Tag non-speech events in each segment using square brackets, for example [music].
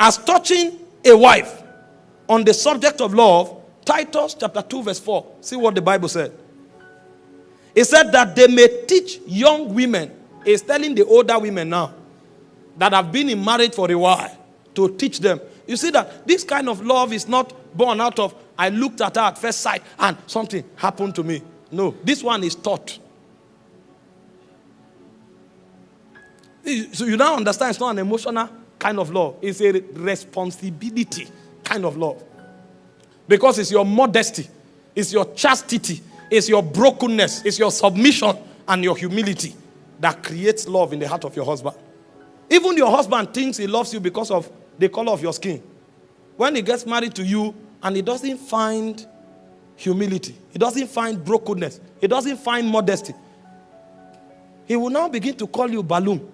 as touching a wife on the subject of love, Titus chapter 2, verse 4. See what the Bible said. It said that they may teach young women. It's telling the older women now that have been in marriage for a while to teach them. You see that this kind of love is not born out of I looked at her at first sight and something happened to me. No, this one is taught. So you now understand it's not an emotional kind of love, it's a responsibility kind of love. Because it's your modesty, it's your chastity, it's your brokenness, it's your submission and your humility that creates love in the heart of your husband. Even your husband thinks he loves you because of the color of your skin. When he gets married to you and he doesn't find humility, he doesn't find brokenness, he doesn't find modesty, he will now begin to call you balloon.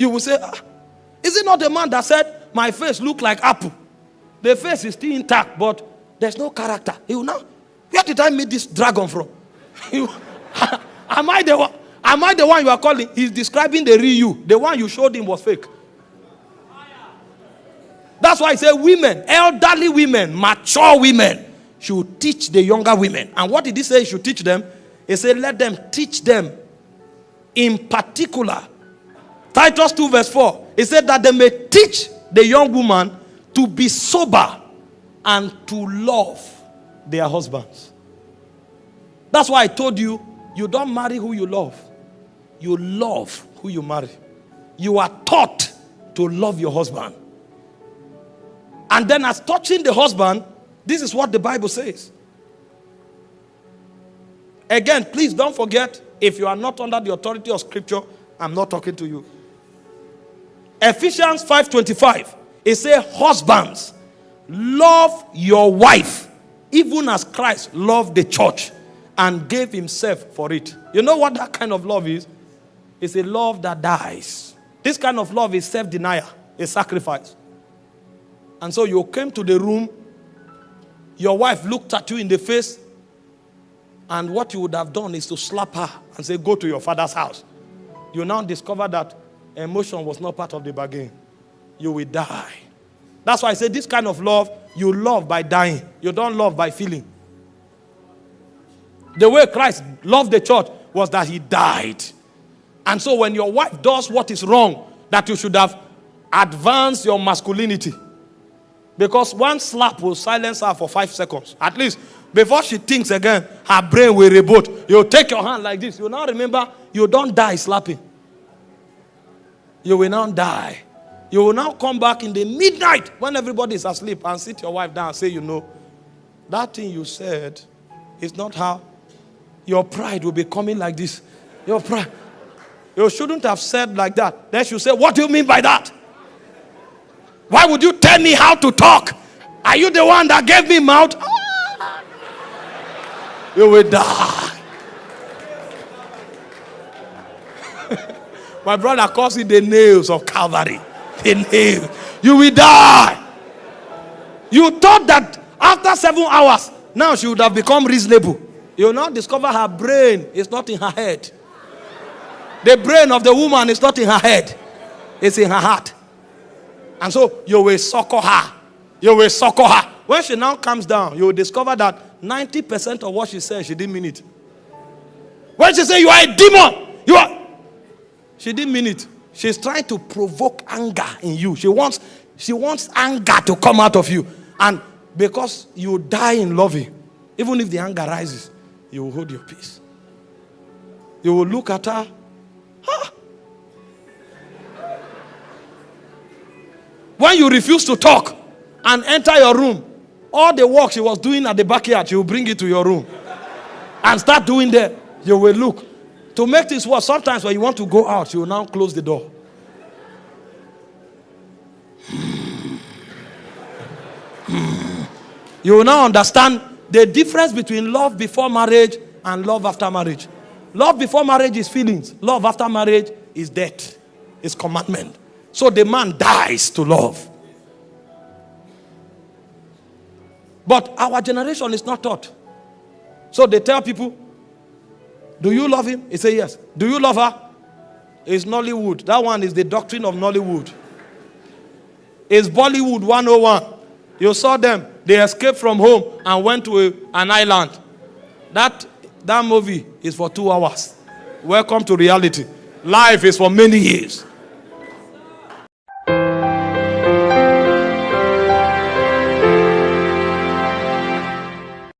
You will say, ah, is it not the man that said, my face look like apple? The face is still intact, but there's no character. He will now, where did I meet this dragon from? [laughs] [laughs] am I the one? Am I the one you are calling? He's describing the real you. The one you showed him was fake. That's why I say women, elderly women, mature women should teach the younger women. And what did he say he should teach them? He said, let them teach them in particular. Titus 2 verse 4. He said that they may teach the young woman to be sober and to love their husbands. That's why I told you, you don't marry who you love. You love who you marry. You are taught to love your husband. And then as touching the husband, this is what the Bible says. Again, please don't forget, if you are not under the authority of scripture, I'm not talking to you. Ephesians 5.25, it says, husbands, love your wife, even as Christ loved the church and gave himself for it. You know what that kind of love is? It's a love that dies. This kind of love is self-denial, a sacrifice. And so you came to the room, your wife looked at you in the face, and what you would have done is to slap her and say, Go to your father's house. You now discover that emotion was not part of the bargain. You will die. That's why I say this kind of love, you love by dying. You don't love by feeling. The way Christ loved the church was that he died. And so when your wife does what is wrong, that you should have advanced your masculinity. Because one slap will silence her for five seconds. At least before she thinks again, her brain will reboot. You take your hand like this. You now remember you don't die slapping. You will now die. You will now come back in the midnight when everybody is asleep and sit your wife down and say, you know, that thing you said is not how your pride will be coming like this. Your pride. You shouldn't have said like that. Then she say, what do you mean by that? Why would you tell me how to talk? Are you the one that gave me mouth? [laughs] you will die. [laughs] My brother calls it the nails of Calvary. The nails. You will die. You thought that after seven hours, now she would have become reasonable. You will now discover her brain is not in her head. The brain of the woman is not in her head, it's in her heart. And so you will succor her. You will succor her. When she now comes down, you will discover that 90% of what she said, she didn't mean it. When she said, You are a demon, you are. She didn't mean it. She's trying to provoke anger in you. She wants, she wants anger to come out of you. And because you die in loving, even if the anger rises, you will hold your peace. You will look at her. Huh? When you refuse to talk and enter your room, all the work she was doing at the backyard, she will bring it to your room and start doing there. You will look. To make this work, sometimes when you want to go out, you will now close the door. you will now understand the difference between love before marriage and love after marriage. Love before marriage is feelings. Love after marriage is death. Is commandment. So the man dies to love. But our generation is not taught. So they tell people, do you love him? He say yes. Do you love her? It's Nollywood. That one is the doctrine of Nollywood. It's Bollywood 101. You saw them. They escaped from home and went to a, an island. That, that movie is for two hours. Welcome to reality. Life is for many years.